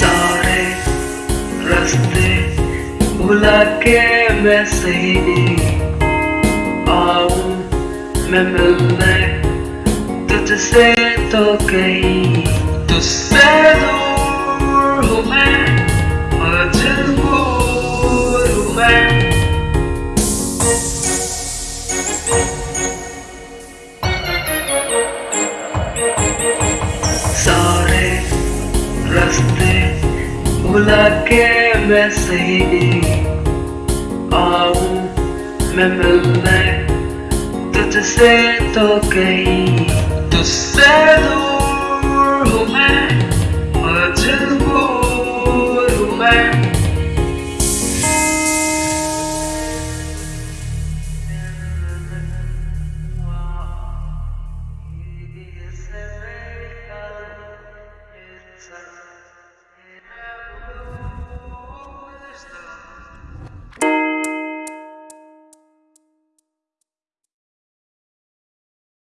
सारे रास्ते भुला के मैं सही आऊँ मैं मिलने तुझसे तो कहीं। तुझसे रास्ते भुला के मैं सही आऊँ मैं मिलने तुझसे तो कहीं, तुझसे दूर हूँ मैं। मजबूर Thank you.